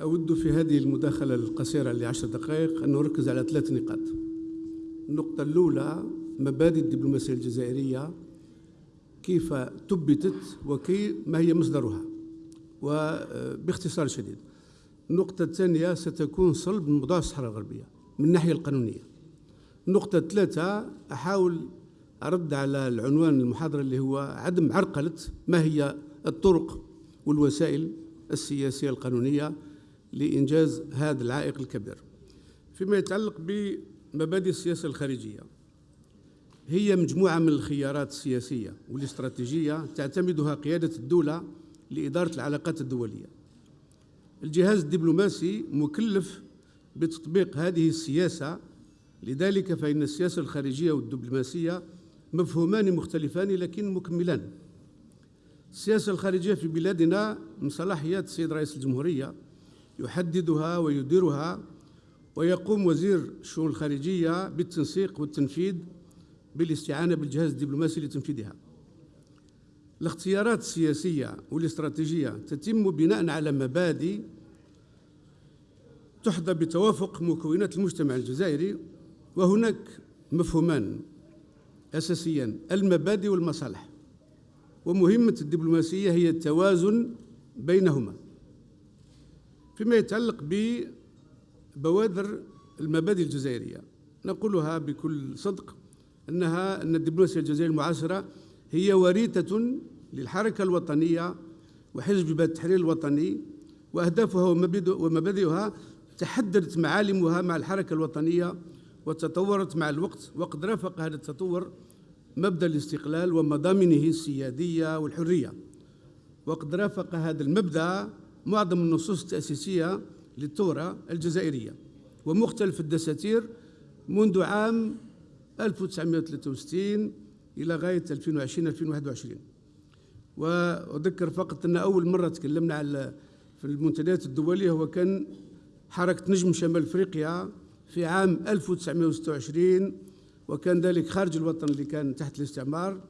أود في هذه المداخلة القصيرة لعشر دقائق أن أركز على ثلاث نقاط. النقطة الأولى مبادئ الدبلوماسية الجزائرية كيف تبتت وكي ما هي مصدرها؟ وباختصار شديد. النقطة الثانية ستكون صلب موضوع الصحراء الغربية من الناحية القانونية. النقطة الثالثة أحاول أرد على العنوان المحاضرة اللي هو عدم عرقلة ما هي الطرق والوسائل السياسية القانونية لإنجاز هذا العائق الكبير. فيما يتعلق بمبادئ السياسة الخارجية هي مجموعة من الخيارات السياسية والاستراتيجية تعتمدها قيادة الدولة لإدارة العلاقات الدولية. الجهاز الدبلوماسي مكلف بتطبيق هذه السياسة لذلك فإن السياسة الخارجية والدبلوماسية مفهومان مختلفان لكن مكملان. السياسة الخارجية في بلادنا من صلاحيات السيد رئيس الجمهورية يحددها ويديرها ويقوم وزير الشؤون الخارجية بالتنسيق والتنفيذ بالاستعانة بالجهاز الدبلوماسي لتنفيذها. الاختيارات السياسية والاستراتيجية تتم بناء على مبادئ تحظى بتوافق مكونات المجتمع الجزائري وهناك مفهومان أساسيان المبادئ والمصالح. ومهمة الدبلوماسية هي التوازن بينهما فيما يتعلق ببوادر المبادئ الجزائرية. نقولها بكل صدق أنها أن الدبلوماسية الجزائرية المعاصرة هي وريثة للحركة الوطنية وحزب التحرير الوطني وأهدافها ومبادئها تحددت معالمها مع الحركة الوطنية وتطورت مع الوقت وقد رافق هذا التطور مبدأ الاستقلال ومضامنه السيادية والحرية. وقد رافق هذا المبدأ معظم النصوص التأسيسية للثورة الجزائرية ومختلف الدساتير منذ عام 1963 إلى غاية 2020-2021 وأذكر فقط أن أول مرة تكلمنا على في المنتديات الدولية هو كان حركة نجم شمال أفريقيا في عام 1926 وكان ذلك خارج الوطن اللي كان تحت الاستعمار.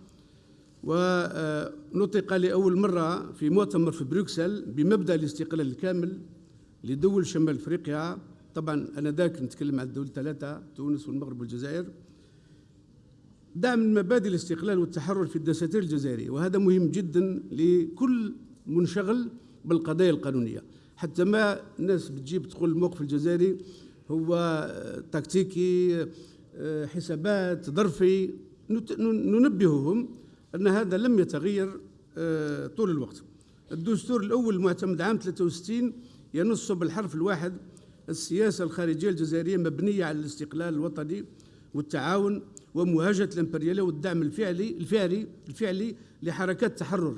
ونطق لأول مرة في مؤتمر في بروكسل بمبدأ الاستقلال الكامل لدول شمال أفريقيا. طبعا أنا ذاك نتكلم عن الدول الثلاثة تونس والمغرب والجزائر. دعم مبادئ الاستقلال والتحرر في الدساتير الجزائرية. وهذا مهم جدا لكل منشغل بالقضايا القانونية. حتى ما الناس بتجيب تقول الموقف الجزائري هو تكتيكي حسابات ظرفي ننبههم أن هذا لم يتغير آه، طول الوقت. الدستور الأول المعتمد عام 63 ينص بالحرف الواحد السياسة الخارجية الجزائرية مبنية على الاستقلال الوطني والتعاون ومواجهة الإمبريالية والدعم الفعلي الفعلي الفعلي لحركات التحرر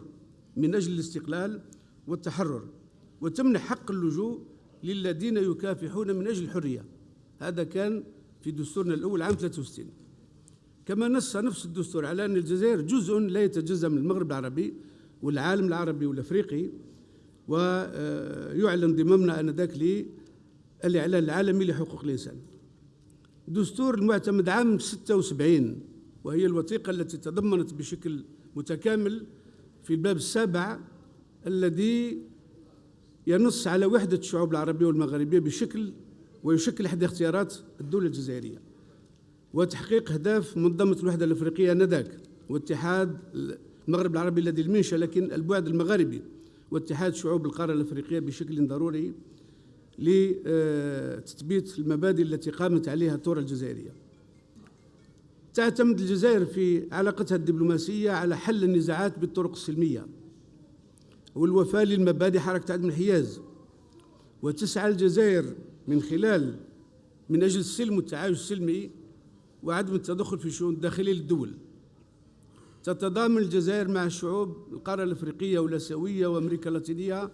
من أجل الاستقلال والتحرر. وتمنح حق اللجوء للذين يكافحون من أجل الحرية. هذا كان في دستورنا الأول عام 63 كما نص نفس الدستور على أن الجزائر جزء لا يتجزأ من المغرب العربي والعالم العربي والأفريقي ويعلن ضمامنا آنذاك للإعلان العالمي لحقوق الإنسان. دستور المعتمد عام 76 وهي الوثيقة التي تضمنت بشكل متكامل في الباب السابع الذي ينص على وحدة الشعوب العربية والمغربية بشكل ويشكل إحدى اختيارات الدولة الجزائرية وتحقيق أهداف منظمة الوحدة الأفريقية آنذاك واتحاد المغرب العربي الذي المنشأ لكن البعد المغاربي واتحاد شعوب القارة الأفريقية بشكل ضروري لتثبيت المبادئ التي قامت عليها الثورة الجزائرية. تعتمد الجزائر في علاقتها الدبلوماسية على حل النزاعات بالطرق السلمية والوفاء للمبادئ حركة عدم الحياز. وتسعى الجزائر من خلال من أجل السلم والتعايش السلمي وعدم التدخل في الشؤون الداخلية للدول. تتضامن الجزائر مع الشعوب القارة الأفريقية والآسيوية وأمريكا اللاتينية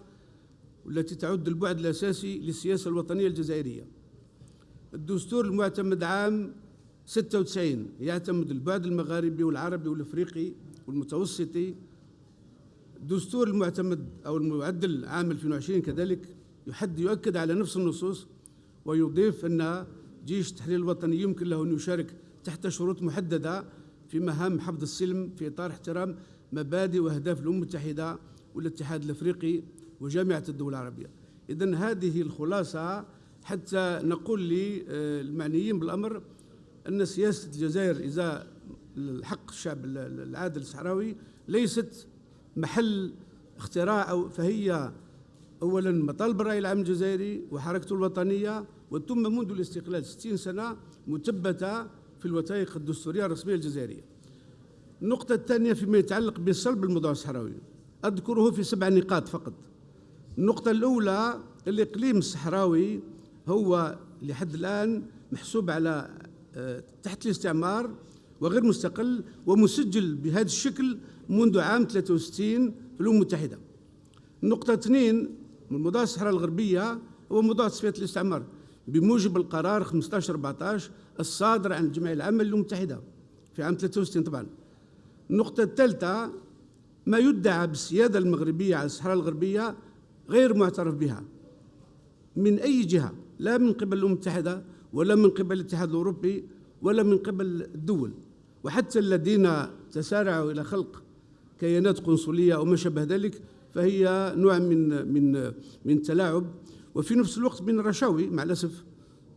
والتي تعد البعد الأساسي للسياسة الوطنية الجزائرية. الدستور المعتمد عام 96 يعتمد البعد المغاربي والعربي والأفريقي والمتوسطي الدستور المعتمد أو المعدل عام 2020 كذلك يحد يؤكد على نفس النصوص ويضيف أن جيش التحرير الوطني يمكن له أن يشارك تحت شروط محددة في مهام حفظ السلم في إطار احترام مبادئ وأهداف الأمم المتحدة والاتحاد الأفريقي وجامعة الدول العربية. إذا هذه الخلاصة حتى نقول للمعنيين بالأمر أن سياسة الجزائر إذا الحق الشعب العادل الصحراوي ليست محل اختراع أو فهي أولا مطالب الرأي العام الجزائري وحركته الوطنية وتم منذ الاستقلال 60 سنة مثبتة في الوثائق الدستورية الرسمية الجزائرية. النقطة الثانية فيما يتعلق بصلب الموضوع الصحراوي. أذكره في سبع نقاط فقط. النقطة الأولى الإقليم الصحراوي هو لحد الآن محسوب على آه، تحت الاستعمار وغير مستقل ومسجل بهذا الشكل منذ عام 63 في الأمم المتحدة. النقطة اثنين موضوع الصحراء الغربية هو موضوع تصفية الاستعمار. بموجب القرار 15 14 الصادر عن الجمعية العامة للأمم المتحدة في عام 63 طبعا. النقطة الثالثة ما يدعى بالسيادة المغربية على الصحراء الغربية غير معترف بها. من أي جهة؟ لا من قبل الأمم المتحدة ولا من قبل الاتحاد الأوروبي ولا من قبل الدول. وحتى الذين تسارعوا إلى خلق كيانات قنصلية أو ما شابه ذلك فهي نوع من من من تلاعب. وفي نفس الوقت من الرشاوي مع الأسف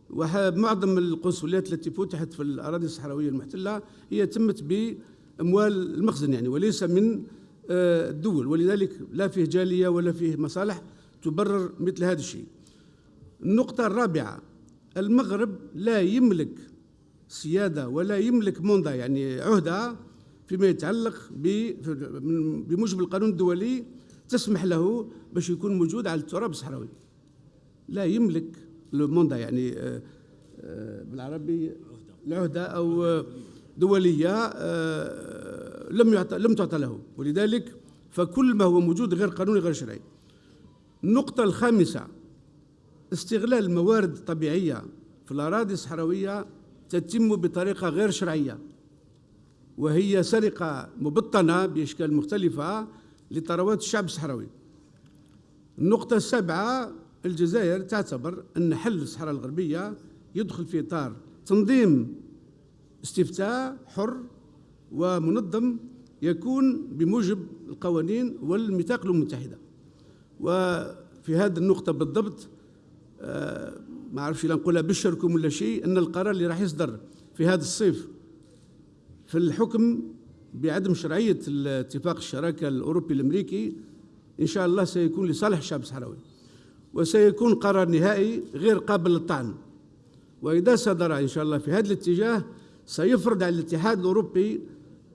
ومعظم القنصليات التي فتحت في الأراضي الصحراوية المحتلة هي تمت بأموال المخزن يعني وليس من آه، الدول. ولذلك لا فيه جالية ولا فيه مصالح تبرر مثل هذا الشيء. النقطة الرابعة المغرب لا يملك سيادة ولا يملك منضة يعني عهدة فيما يتعلق بموجب القانون الدولي تسمح له باش يكون موجود على التراب الصحراوي. لا يملك الموندا يعني آه، آه، بالعربي أو دولية آه، لم يعطى لم تعطى له. ولذلك فكل ما هو موجود غير قانوني غير شرعي. النقطة الخامسة استغلال الموارد الطبيعية في الأراضي الصحراوية تتم بطريقة غير شرعية وهي سرقة مبطنة بأشكال مختلفة لثروات الشعب الصحراوي. النقطة السابعة الجزائر تعتبر أن حل الصحراء الغربية يدخل في إطار تنظيم استفتاء حر ومنظم يكون بموجب القوانين والميثاق الأمم المتحدة. وفي هذه النقطة بالضبط آه، ما أعرفش لا نقولها بشركم ولا شيء أن القرار اللي راح يصدر في هذا الصيف في الحكم بعدم شرعية اتفاق الشراكة الأوروبي الأمريكي إن شاء الله سيكون لصالح الشعب الصحراوي وسيكون قرار نهائي غير قابل للطعن. وإذا صدر إن شاء الله في هذا الاتجاه سيفرض على الاتحاد الأوروبي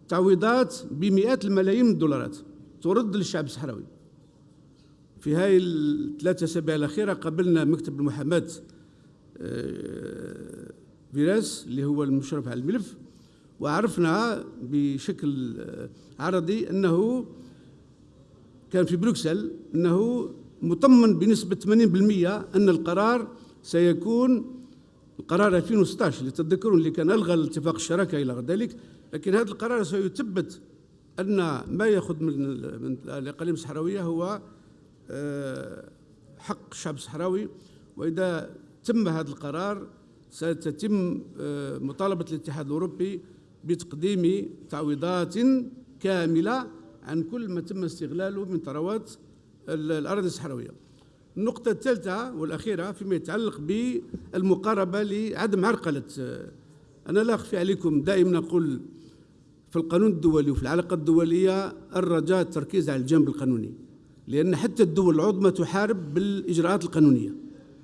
تعويضات بمئات الملايين من الدولارات ترد للشعب الصحراوي. في هاي الثلاثة أسابيع الأخيرة قابلنا مكتب المحاماة آه، فيراس اللي هو المشرف على الملف وعرفنا بشكل عرضي أنه كان في بروكسل أنه مطمن بنسبة 80% أن القرار سيكون القرار 2016 اللي تتذكرون اللي كان ألغى الاتفاق الشراكة إلى غير ذلك لكن هذا القرار سيثبت أن ما يأخذ من من الإقاليم الصحراوية هو آه، حق الشعب الصحراوي وإذا تم هذا القرار ستتم آه، مطالبة الاتحاد الأوروبي بتقديم تعويضات كاملة عن كل ما تم استغلاله من ثروات الأراضي الصحراوية. النقطة الثالثة والأخيرة فيما يتعلق بالمقاربة لعدم عرقلة. أنا لا أخفي عليكم دائما نقول في القانون الدولي وفي العلاقة الدولية الرجاء التركيز على الجانب القانوني لأن حتى الدول العظمى تحارب بالإجراءات القانونية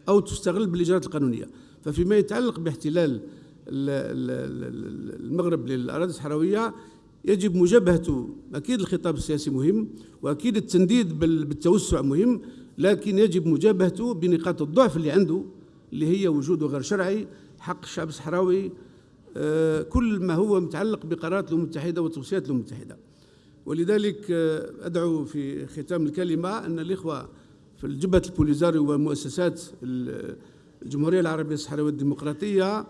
أو تستغل بالإجراءات القانونية. ففيما يتعلق باحتلال المغرب للأراضي الصحراوية يجب مجابهته أكيد الخطاب السياسي مهم وأكيد التنديد بالتوسع مهم لكن يجب مجابهته بنقاط الضعف اللي عنده اللي هي وجوده غير شرعي حق الشعب الصحراوي آه، كل ما هو متعلق بقرارات الأمم المتحدة وتوصيات الأمم المتحدة. ولذلك آه، أدعو في ختام الكلمة أن الإخوة في الجبهة البوليزاري ومؤسسات الجمهورية العربية الصحراوية الديمقراطية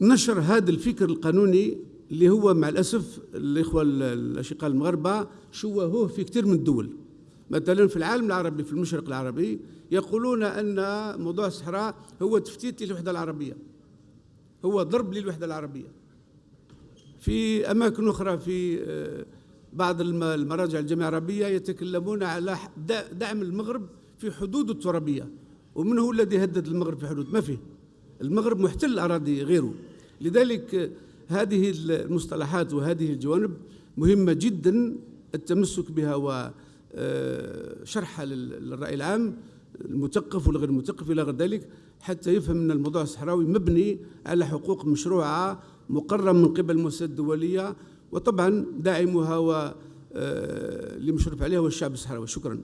نشر هذا الفكر القانوني اللي هو مع الأسف الإخوة الأشقاء المغاربة شوهوه في كثير من الدول. مثلا في العالم العربي في المشرق العربي يقولون أن موضوع الصحراء هو تفتيت للوحدة العربية. هو ضرب للوحدة العربية. في أماكن أخرى في آه، بعض المراجع الجامعة العربية يتكلمون على دعم المغرب في في حدود الترابية ومن هو الذي هدد المغرب في حدود. ما فيه؟ المغرب محتل أراضي غيره. لذلك هذه المصطلحات وهذه الجوانب مهمة جدا التمسك بها وشرحها للرأي العام المثقف والغير المثقف إلى غير ذلك حتى يفهم أن الموضوع الصحراوي مبني على حقوق مشروعة مقررة من قبل المؤسسات الدولية وطبعا داعمها و اللي مشرف عليها هو الشعب الصحراوي. شكرا.